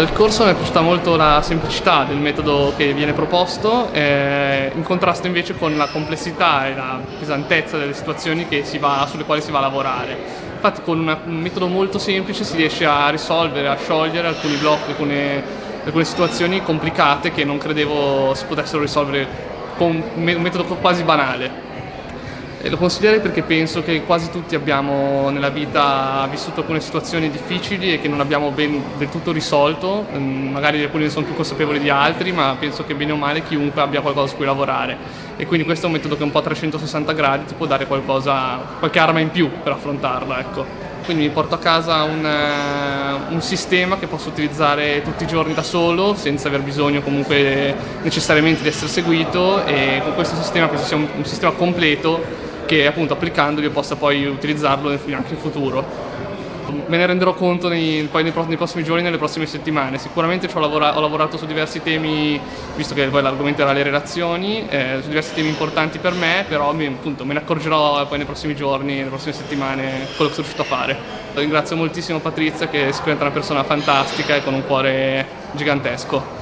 Del corso mi è piaciuta molto la semplicità del metodo che viene proposto, eh, in contrasto invece con la complessità e la pesantezza delle situazioni va, sulle quali si va a lavorare. Infatti con una, un metodo molto semplice si riesce a risolvere, a sciogliere alcuni blocchi, alcune, alcune situazioni complicate che non credevo si potessero risolvere con un metodo quasi banale. E lo consiglierei perché penso che quasi tutti abbiamo nella vita vissuto alcune situazioni difficili e che non abbiamo ben del tutto risolto, mm, magari alcuni ne sono più consapevoli di altri, ma penso che bene o male chiunque abbia qualcosa su cui lavorare. E quindi questo è un metodo che un po' a 360 gradi ti può dare qualcosa, qualche arma in più per affrontarla. Ecco. Quindi mi porto a casa un, uh, un, sistema che posso utilizzare tutti i giorni da solo senza aver bisogno comunque necessariamente di essere seguito e con questo sistema penso sia un, un sistema completo che appunto applicandoli io possa poi utilizzarlo anche in futuro. Me ne renderò conto nei, poi nei, nei prossimi giorni, nelle prossime settimane. Sicuramente ho, lavora, ho lavorato su diversi temi, visto che poi l'argomento era le relazioni, eh, su diversi temi importanti per me, però mi, appunto, me ne accorgerò poi nei prossimi giorni, nelle prossime settimane, quello che sono riuscito a fare. Ringrazio moltissimo Patrizia che è sicuramente una persona fantastica e con un cuore gigantesco.